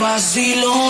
vacilón.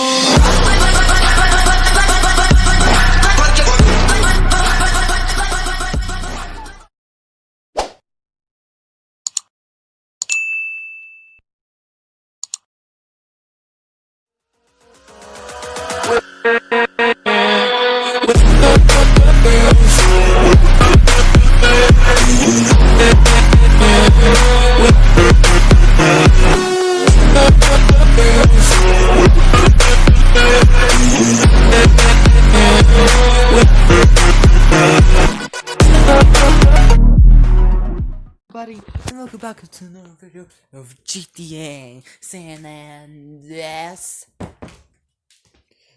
Another video of GTA San Andreas.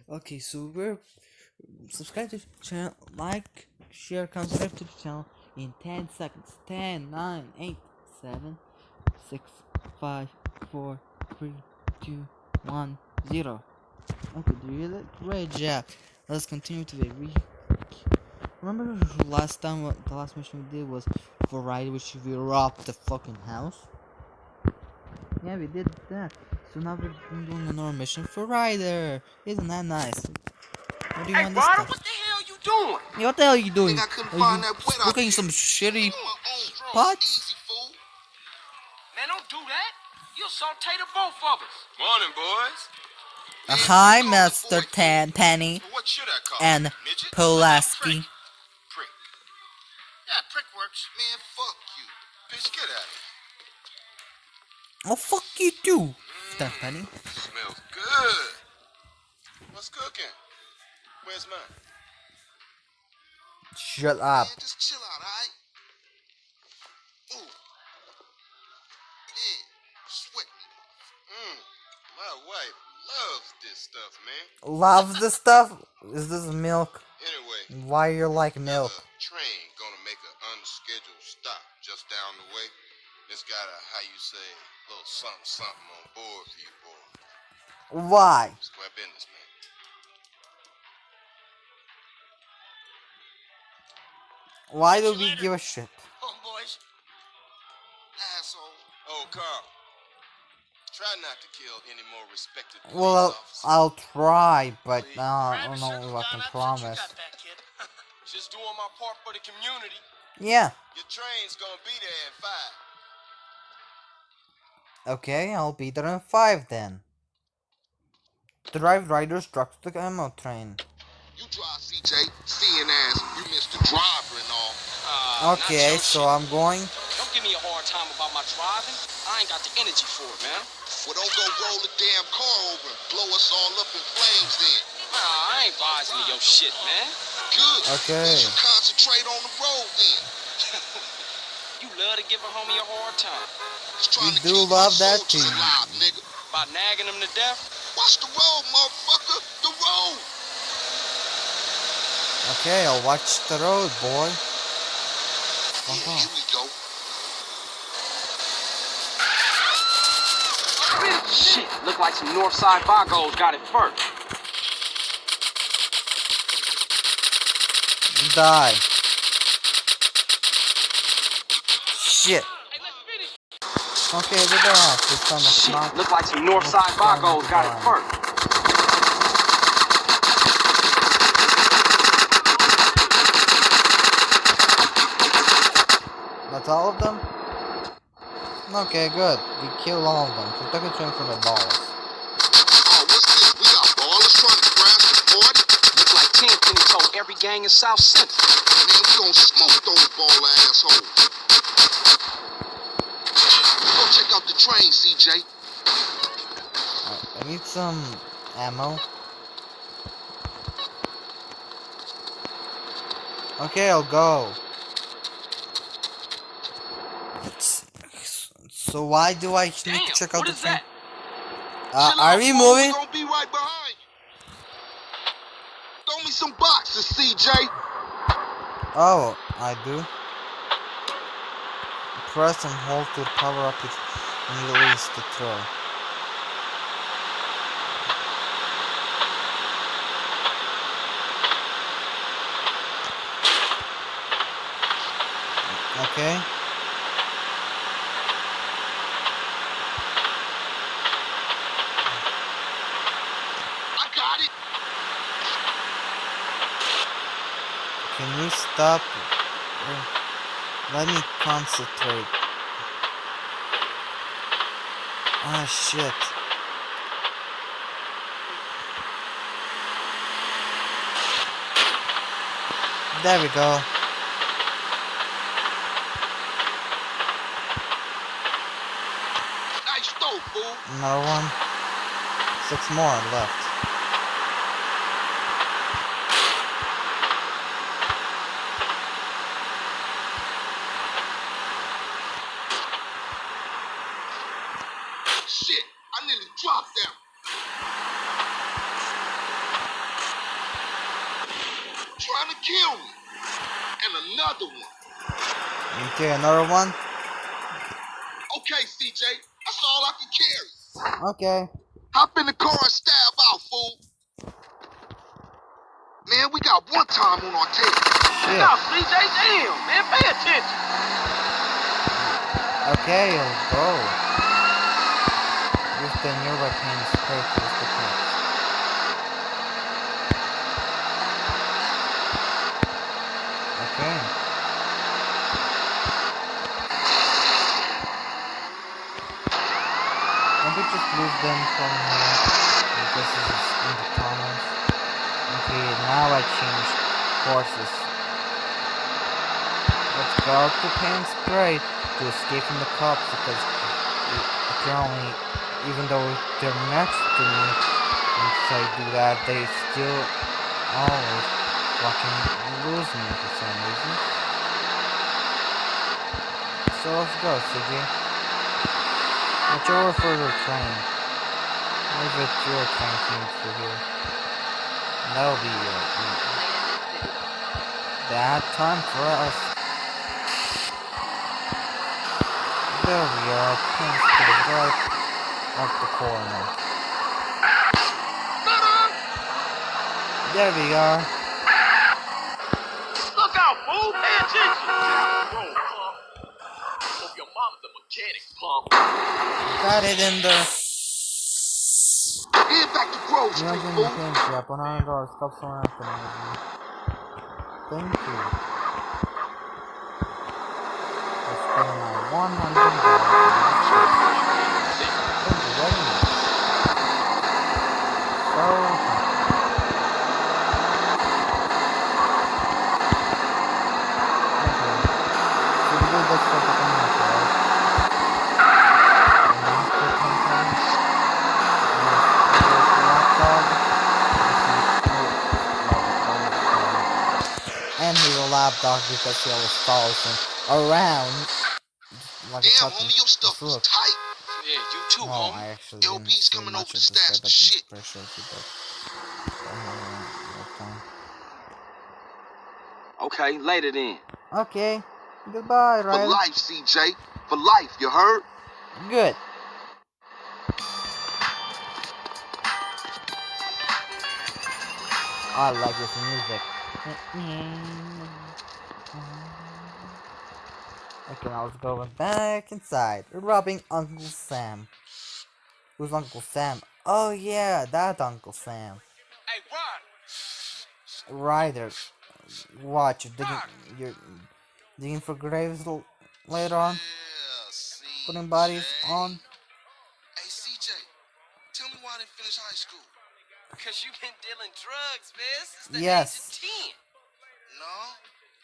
Okay, so we're subscribe to the channel, like, share, comment, subscribe to the channel in 10 seconds. 10, 9, 8, 7, 6, 5, 4, 3, 2, 1, 0. Okay, do you that? Great job. Let's continue today. We remember last time what the last mission we did was for ride which we robbed the fucking house? Yeah, we did that. So now we're doing another mission for Ryder. Isn't that nice? What do you Hey, want this Ryder, what the hell are you doing? Yeah, what the hell are you doing? Think I couldn't Are find you that wet out cooking there. some shitty On my own drum, pots? easy, fool. Man, don't do that. You'll saute the both of us. Morning, boys. Uh, hi, Master Tenpenny What should I call and it? Midget? Pulaski. Prick. Yeah, prick works. Man, fuck you. Bitch, get out of here. Oh fuck you too, Penny. Smells good. What's cooking? Where's mine? Shut up. Man, just chill out, alright? Ooh. Yeah, sweating. Mmm, my wife loves this stuff, man. Loves this stuff? Is this milk? Anyway, Why you like milk? Train gonna make an unscheduled stop just down the way. It's got a, how you say, little something something on board for you, boy. Why? Square business, man. Why do we give a shit? Homeboys. Asshole. Oh, Carl. Try not to kill any more respected police Well, officers. I'll try, but uh, I don't know if I can promise. Just doing my part for the community. Yeah, Your train's gonna be there at five. Okay, I'll be there in five then. Drive Ryder's truck to the ammo train. You drive CJ, seeing as you missed the driver and all. Uh, Okay, so I'm going. Don't give me a hard time about my driving. I ain't got the energy for it, man. Well, don't go roll the damn car over and blow us all up in flames then. Nah, I ain't vising to your shit, man. Good. Okay. You concentrate on the road then. You love to give a homie a hard time. Just trying We to do love that team. too. alive, nigga. By nagging them to death. Watch the road, motherfucker. The road. Okay, I'll watch the road, boy. Yeah, Uh-huh. here we go. Shit, look like some Northside Vagos got it first. Die. Shit. Okay, we don't have to come Shit, knock. look like some Northside Vagos got it first. That's all of them? Okay, good. We killed all of them. A train from the balls. Oh, what's this? We got Ballas trying to crash the party? Look like Tenpenny told every gang in South Central. Man, we gonna smoke those ball assholes. Out the train, CJ. I, need some ammo. Okay, I'll go. So why do I need Damn, to check out the train? Uh, are we moving? Gonna be right behind you. Throw me some boxes, CJ. Oh, I do. Press and hold to power up it and release the throw. Okay. I got it. Can you stop? Let me concentrate. Ah, shit. There we go. Nice throw, fool. Another one. Six more left. Shit, I nearly dropped them. Trying to kill me. And another one. Okay, another one. Okay, CJ, that's all I can carry. Okay. Hop in the car and stab out, fool. Man, we got one time on our tail. Shit. Now, CJ, damn, man, pay attention. Okay, I'll go. Use the new weapon straight to the cops. Okay. Lose them from here? This is in the tunnels. Okay, now I change courses. Let's go to paint spray to escape from the cops because apparently even though they're next to me once I do that they still always fucking lose me for some reason. So let's go, CJ. For. What if it's your train comes through here? That'll be uh, that time for us. There we are, pins to the right of the corner. There we are. Got it in there. Head back to Grove Street, Imagine fool. the paint shop on our door stops on afternoon. Thank you. I spent my one hundred dollars. Thank you very much. So And he's a lapdog because he always follows him around like Damn, fucking homie, your stuff was tight. Yeah, you too, No, homie. I actually didn't LB's coming much over of to stash the but shit. Sure he. Uh, okay. Okay, later then. Okay. Goodbye, For life, CJ. For life, you heard? Good. I like this music. Okay, now let's go back inside. We're robbing Uncle Sam. Who's Uncle Sam? Oh yeah, that Uncle Sam. Hey, Ron. Ryder. Watch, you're digging, you're digging for graves l- later on. Yeah, Putting bodies on. Hey, CJ. Tell me why I didn't finish high school. Because you've been dealing drugs, man, since the Yes. age of 10. No,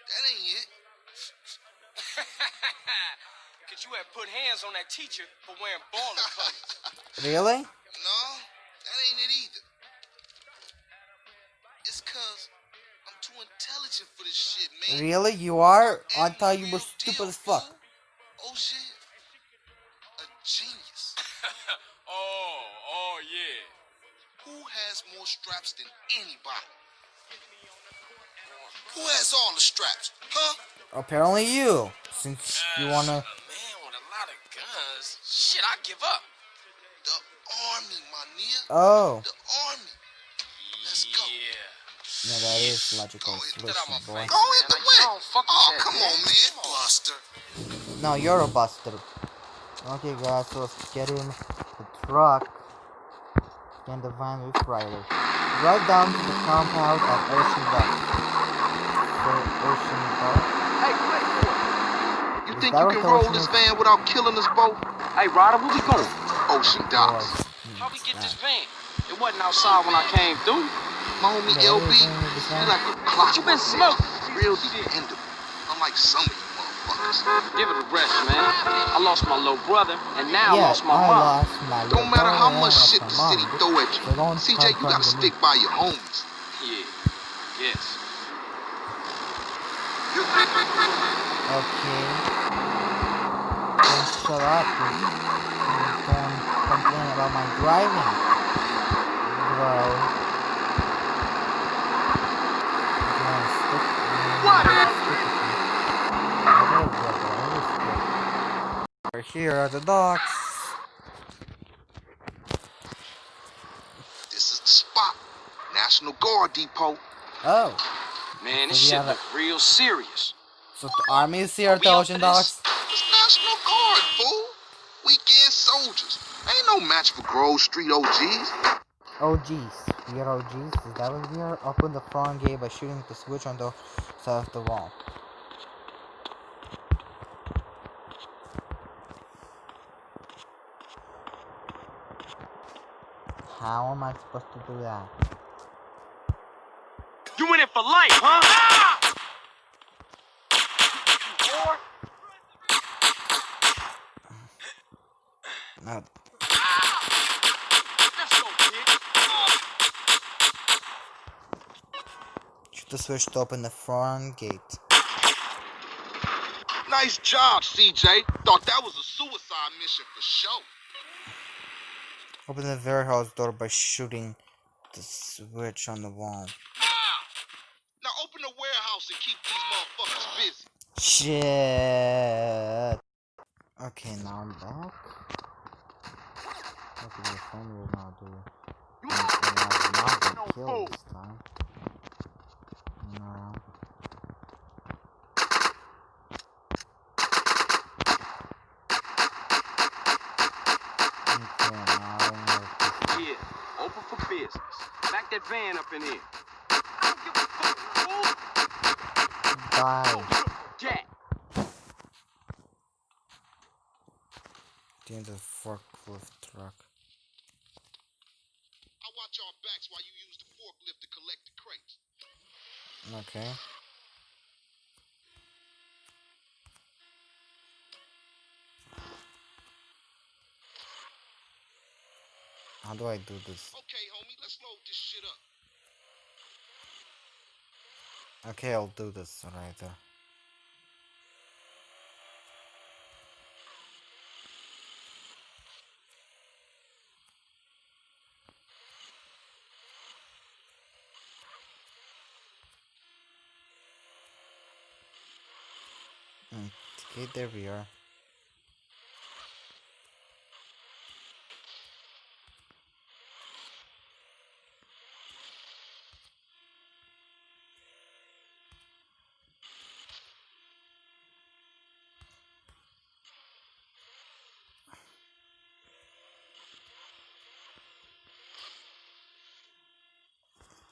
that ain't it. Because you had put hands on that teacher for wearing baller colors. Really? No, that ain't it either. It's cause I'm too intelligent for this shit, man. Really? You are? I thought you were stupid deal, as fuck. fool. Apparently you. Since you wanna... Man with a lot of guns. Shit, I give up. The army, my nigga. Oh. The army. Let's go. Yeah. No, that is logical Go ahead, Get out my boy. Go hit the man. I- whip. I don't fuck oh, with Oh, come on, man. Come on. Buster. No, you're a buster. Okay, guys, so let's get in the truck. and the van with Ryder. Drive down to the compound of Ocean Docks. For Ocean Docks. Hey, wait, You Is think you can roll this van without killing us both? hey, Ryder, where we going? Ocean oh, docks. How we get this van? It wasn't outside when I came through. My homie LB, everything with this he van. like a clock. you been smoking? Real dependable. Unlike some of you motherfuckers. Give it a rest, man. I lost my little brother, and now I lost my I mom. lost my Don't matter how much shit the city mom. throw at you. So don't CJ, you gotta stick by your homies. Yeah, yes. Okay. Don't shut up. dude. Don't complain about my driving. Bro. Come on, stick. What? Stick with me. I will, brother. I will. We're here at the docks. This is the spot. National Guard Depot. Oh, Man, this So shit look real serious. so the army is here at the ocean docks. It's National Guard, fool. Weekend soldiers. Ain't no match for Grove Street OGs. OGs. We are OGs. Is that what we are? Open the front gate by shooting the switch on the side of the wall. How am I supposed to do that? You in it for life, huh? Ah! Or No. Kid. Shoot the switch to open the front gate. Nice job, CJ. Thought that was a suicide mission for sure. Open the warehouse door by shooting the switch on the wall. Now open the warehouse and keep these motherfuckers busy. Shit. Okay, now I'm back. Okay, the phone will not do. And, and I've not been killed this time. No. Okay, now I know this. Yeah, open for business. Back that van up in here. I don't give a fuck, fool. Bye. Oh, jack. Get the forklift truck. Okay. How do I do this? Okay, homie, let's load this shit up. Okay, I'll do this right there. Uh. Okay, there we are.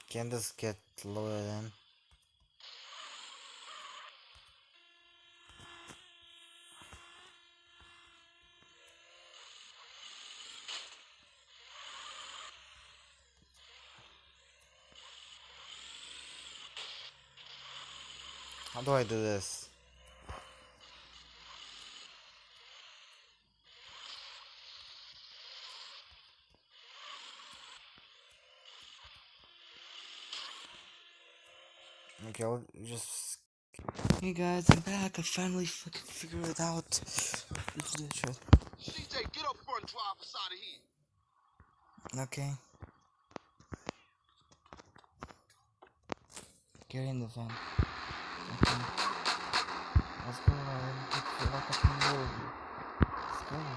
Can this get lower in? How do I do this? Okay, I'll just. Hey guys, I'm back. I finally fucking figured it out. Let's do the. CJ, get up front and drive us out of here. Okay. Get in the van. What's going on? It's like a familiar.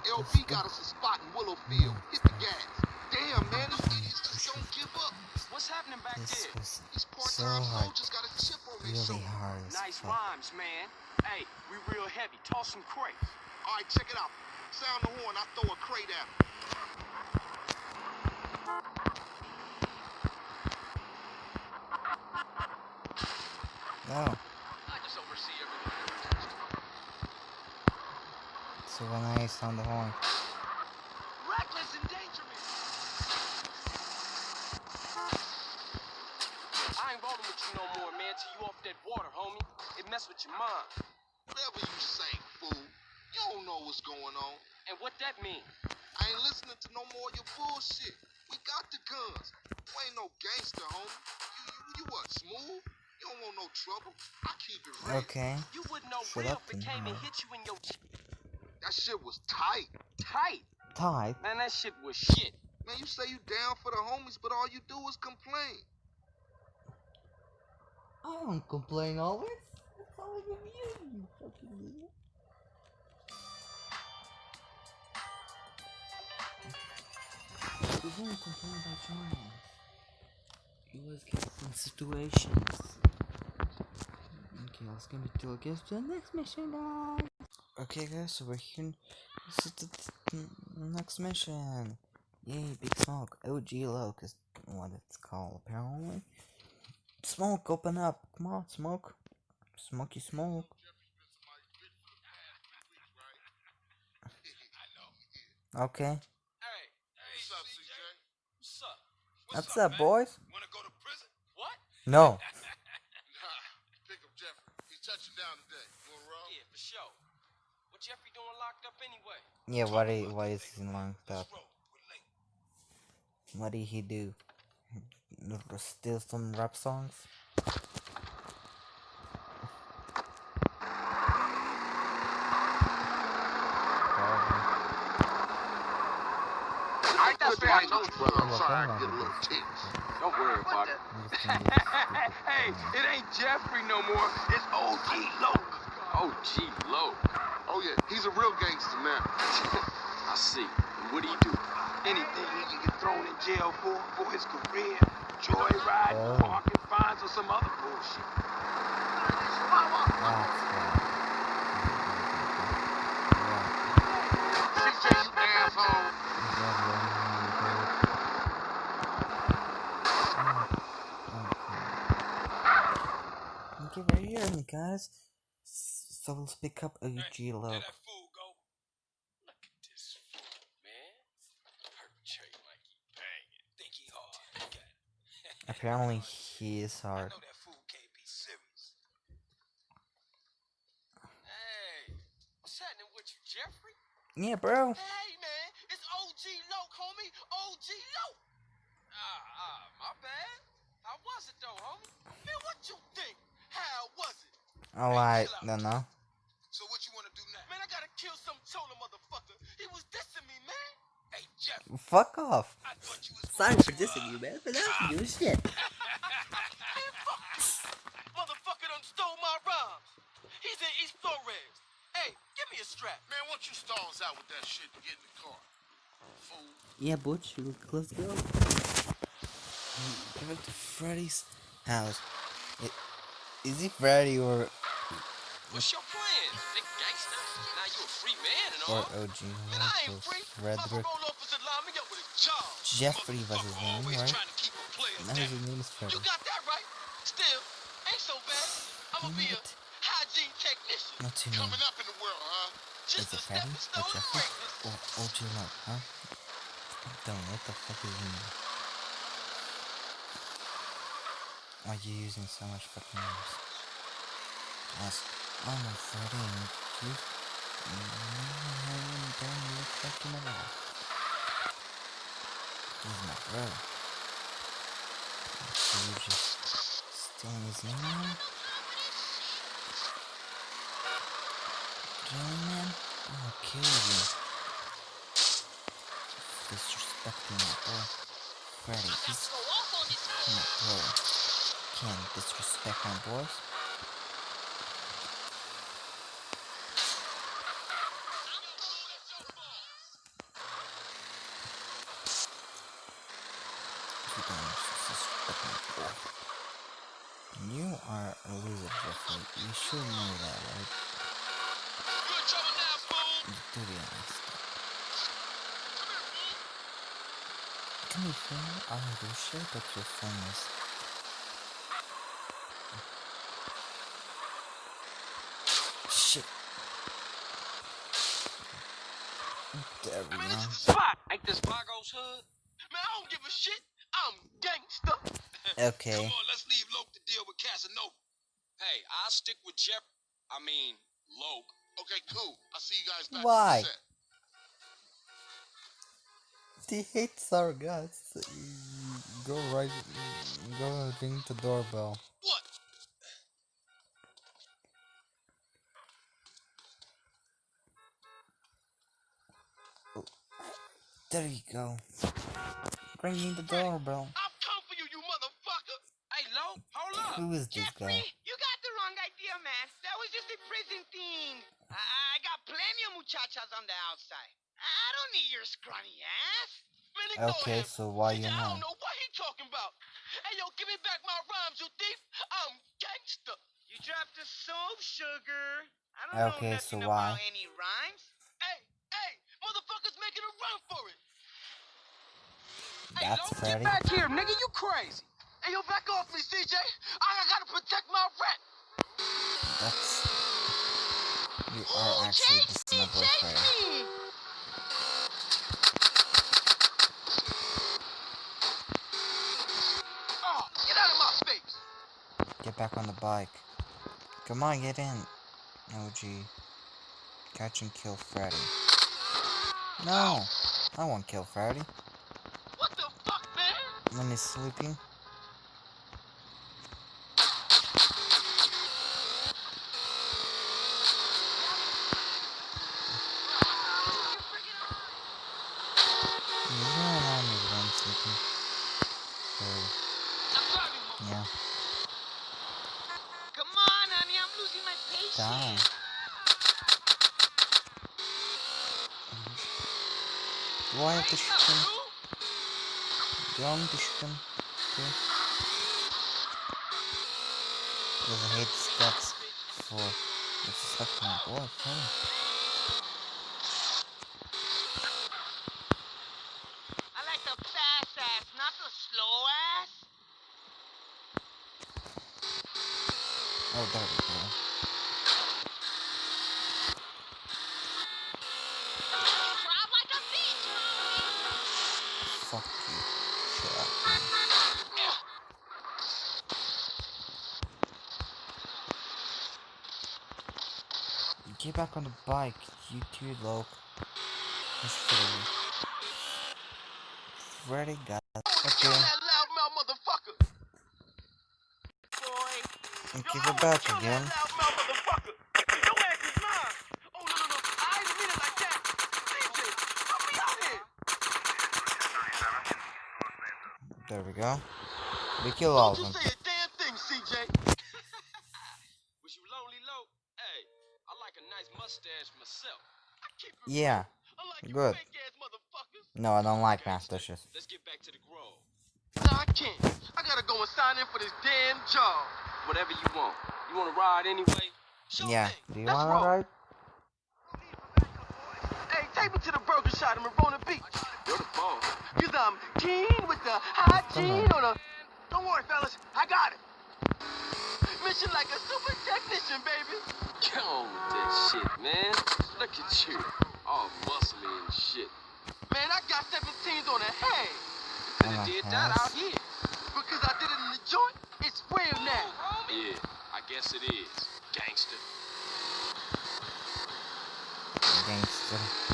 LB got us a spot in Willowfield. Hit the gas. Damn, man, these idiots just don't give up. What's happening back this there? These part-time so soldiers got a chip on their really hard Nice fuck. rhymes, man. Hey, we real heavy. Toss some crates. All right, check it out. Sound the horn. I throw a crate out. So when I sound the horn. Reckless endangerment. I ain't rolling with you no more, man, till you off that water, homie. It mess with your mind. Whatever you say, fool. You don't know what's going on. And what that mean? I ain't listening to no more of your bullshit. We got the guns. You ain't no gangster, homie. You, you, you what, smooth? You don't want no trouble. I keep it real. Okay. You wouldn't know Shut real up if it came and hit you in your ch- That shit was tight. tight. Tight. Man, that shit was shit. Man, you say you down for the homies, but all you do is complain. I don't complain always. That's always with you, you fucking idiot. You don't complain about your. You always get in situations. Okay, let's get to get to the next mission, guys. Okay, guys, so we're here. This is the the next mission. Yay, big smoke. OG low, is what it's called, apparently. Smoke, open up. Come on, smoke. Smoky smoke. Okay. Hey, What's up, CJ? what's up? What's up, boys? Wanna go to prison? What? No. Nah, pick up Jeffrey. He's touching down today. You wanna roll? Yeah, for sure. What Jeffrey doing locked up anyway? Yeah, what he, why is he locked up? Roll. What did he do? Steal some rap songs? I ain't that's fair. I told you, brother. I'm sorry. I come get a little tense. Don't worry about it. I'm just gonna do this stupid hey, it ain't Jeffrey no more. It's OG Loc. OG Loc. Oh, yeah. He's a real gangster now. I see. What do he do? Anything he can get thrown in jail for, for his career, joyride, Oh. parking fines, or some other bullshit. That's why. CJ, you asshole. Okay, right here, me guys. So let's pick up OG There Low. that fool go. Look at this fool, man. Perpetrate like he banging. Think he hard. Look at it. Apparently, he is hard. know that fool can't be serious. Hey, what's happening with you, Jeffrey? Yeah, bro. Hey, man, it's OG Loc, homie. OG Loc. Ah, ah, my bad. How was it though, homie? Man, what you think? How was it? Oh, I don't know. So what you wanna do now? Man, I gotta kill some chola motherfucker. He was dissing me, man. Hey, Jeff, Fuck off. I thought you was Sorry going for dissing you, man, but that's ah. new shit. You. Motherfucker done stole my rhymes. He's in East Flores. Hey, give me a strap. Man, why don't you stalls out with that shit to get in the car? Fool. Yeah, Butch, let's go. Go to Freddy's house. I- Is he Freddy or What's your plan, big gangster? Now you a free man and or all. OG? Man, I ain't What's free. Frederick? My parole officer lined me up with his job. Jeffrey was his name, right? trying to keep a player Now his name is You got that right. Still, ain't so bad. I'ma be a hygiene technician. Your name? Coming up in the world, huh? Just Is it Freddy or Jeffrey or OG Low, huh? Don't what the fuck is his name. Why are you using so much fucking names? I'm a Freddy and you mm, don't look like him at all. He's my bro. So you just stealing name now? Really, man? I'll kill you. Disrespecting my bro. Freddy, he's my bro. Can't disrespect my boys. Like, you should know that, right? Fool! To be honest. I will your Shit. There we spot this hood. Man, I don't give a shit. I'm. Okay. With Jeff. I mean, Loc. Okay, cool. I'll see you guys back Why? the set. He hates our guts. Uh, go right. Go ring the doorbell. What? There you go. Ringing the doorbell. I've come for you, you motherfucker. Hey, Loc, hold up. Who is this guy? you got the wrong idea, man. That was just a prison thing. I, I got plenty of muchachas on the outside. I don't need your scrawny ass. Man, Okay, so why you I don't know what he talking about. Hey, yo, give me back my rhymes, you thief. I'm gangster. You dropped the soap, sugar. I don't Okay, know so why? about any rhymes. Hey, hey, motherfuckers making a run for it. Hey, That's Loc, Freddy. get back here, nigga. You crazy. Hey, yo, back off me, CJ. I, I gotta protect my rep. That's. You are actually the snubber player. me! Oh, get out of my face. Get back on the bike. Come on, get in. OG. Catch and kill Freddy. No! I won't kill Freddy. What the fuck, man? When he's sleeping. Do I want to shoot him? too? Because I hate steps for disrespecting my boy. Hey. I back on the bike, you too, Freddy. Freddy got Okay, and give it back again. There we go. We kill all of them. Yeah. real, good. No, I don't like mustaches. Let's get back to the grove. Nah, I can't. I gotta go and sign in for this damn job. Whatever you want. You want to ride anyway? Sure Yeah. thing. Do you Let's wanna roll. ride? Hey, take me to the burger shop in Verona Beach. You're the boss. Cause I'm keen with the hygiene on a. Don't worry, fellas. I got it. Mission like a super technician, baby. Get on with that shit, man. Look at you. All muscly and shit. Man, I got 17s on the head. Could On have the did that out here. Because I did it in the joint, it's real now. Yeah, I guess it is. Gangster. Gangster.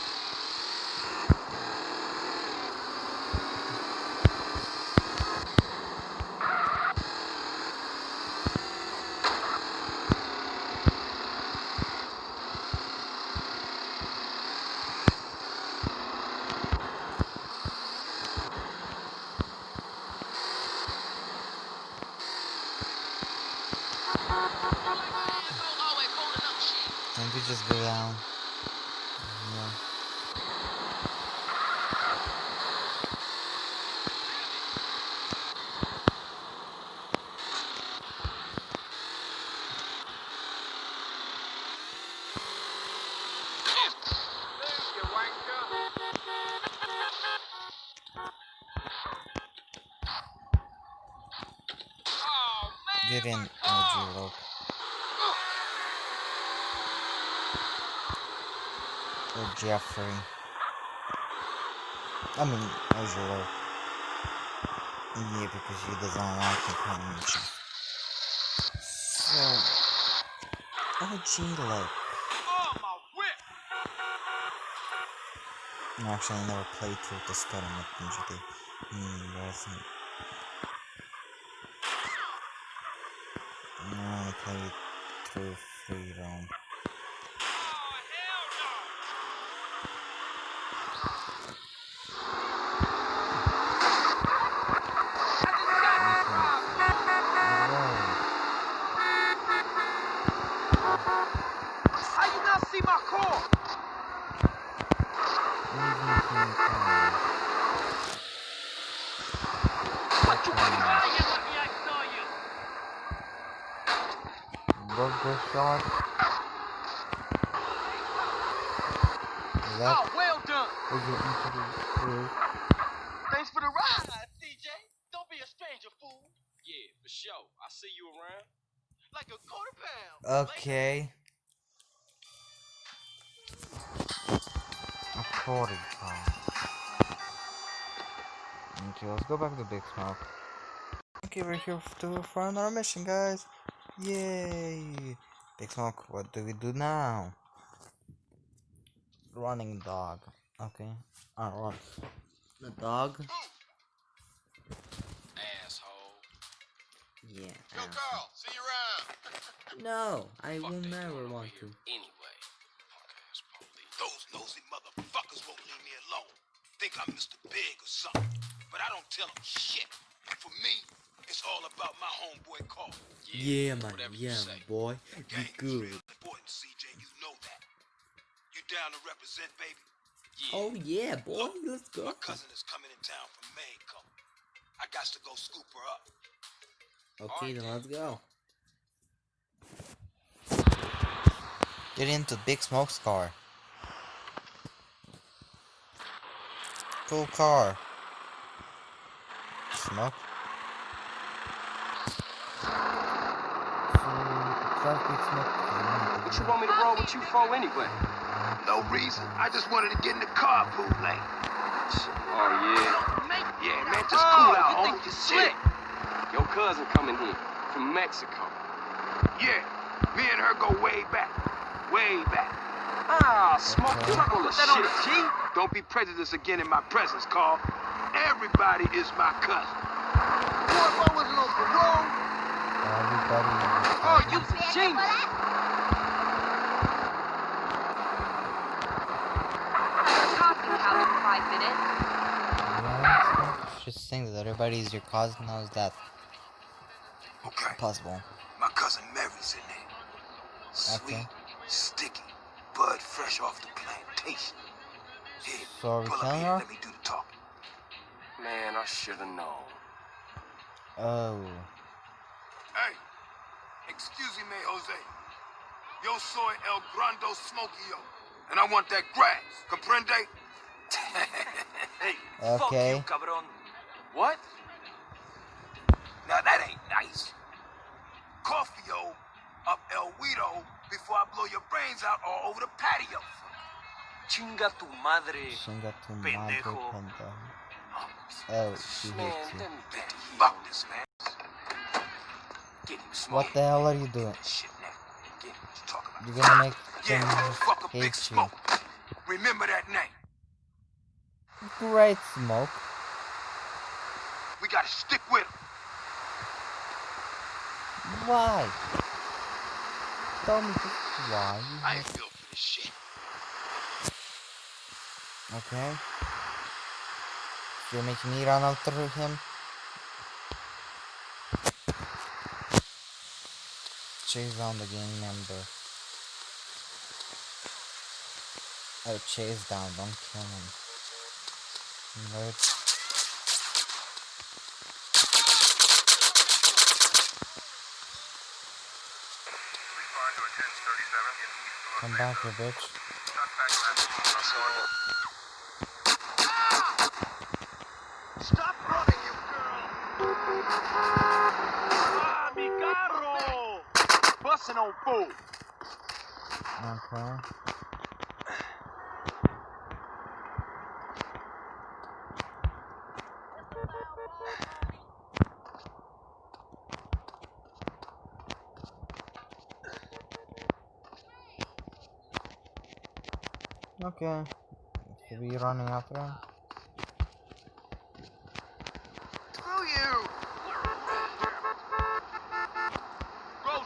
always holding up shit. Can't we just go down? Yeah. Oh, car. Loc. Or Jeffrey. I mean, Angelo. Yeah, because she doesn't like convention. So, OG, actually, I never played through the Spider-Man Ninja Day. Hmm, played through Freedom. Don't be a stranger, fool. Yeah, for sure. I see you around. Like a quarter pound. Okay. A forty pound. Okay, let's go back to Big Smoke. Okay, we're here to for another mission, guys. Yay! Big Smoke, what do we do now? Running dog. Okay. Run. The dog. Asshole. Yeah. Yo, uh, Carl, see you around. No, I Fuck will never want to. Anyway. Those nosy motherfuckers won't leave me alone. Think I'm Mr. Big or something. But I don't tell them shit. For me, it's all about my homeboy Carl. Yeah, man. whatever you Yeah, say. boy. You good. real important, CJ. You know that. You down to represent, baby? Yeah. Oh yeah, boy. Let's go. My cousin is coming in town from Mexico. I got to go scoop her up. Okay, then let's go. Get into Big Smoke's car. Cool car. Smoke. What you want me to roll with you for anyway? No reason. I just wanted to get in the carpool lane. Oh, yeah. Yeah, man, just oh, cool out, you homie. think you Shit. slick? Your cousin coming here from Mexico. Yeah, me and her go way back. Way back. Ah, smoke Okay. truck on the That on shit. the Don't be prejudiced again in my presence, Carl. Everybody is my cousin. Boy, if I wasn't on parole, Oh, you's a genius. talking couch for five minutes. Just think that everybody is your cousin. How is that Okay, possible? my cousin Mary's in there. Sweet, Okay. sticky, bud fresh off the plantation. Here, So are we pull up here, let me do the talking. Man, I should have known. Oh. Hey, excuse me, Jose. Yo soy El Grando Smokio, and I want that grass. Comprende? Hey, Okay. fuck you, cabron. What? Now that ain't nice. Coffee-o up El Guido before I blow your brains out all over the patio. Chinga tu madre. Chinga tu madre, Pendejo. pendejo. Oh, she Man, hits you. let me get to you. Fuck this, man. What the hell are you doing? Shit now. You talking about. You're gonna make Yeah, them motherfucker, Big hate you. Smoke. Remember that name. Great smoke. We gotta stick with him. Why? Tell me why. I ain't built for this shit. Okay. You're making me run after him. Chase down the gang member. Oh, chase down, don't kill him. Alert. Come back here, bitch. Stop running, you girl. Ah, mi carro. Busting on fool. Okay. Okay. Should we be running after him? Screw you!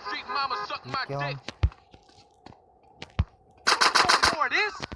Street Mama suck You my dick. More this?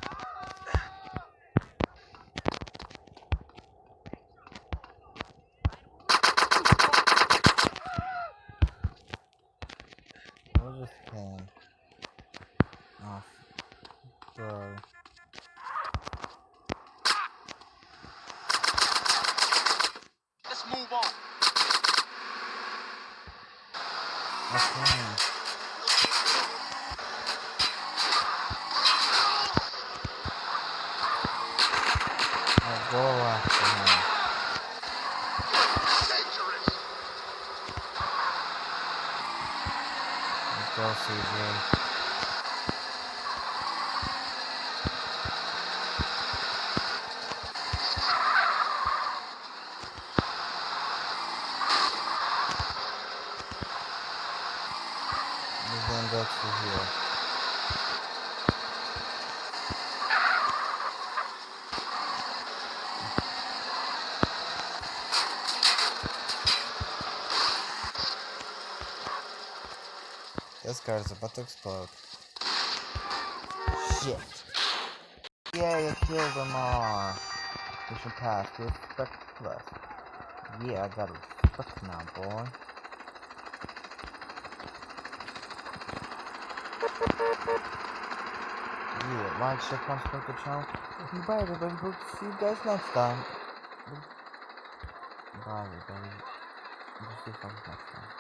Let's go, CJ. We're gonna go through here. This car's about to. Shit. Yeah, you killed them all. Mission passed. Plus. Yeah, I got respect now, boy. Yeah, like, share, comment, subscribe to the channel. Bye, everybody. Hope to see you guys next time. Bye, everybody. We'll see you guys next time.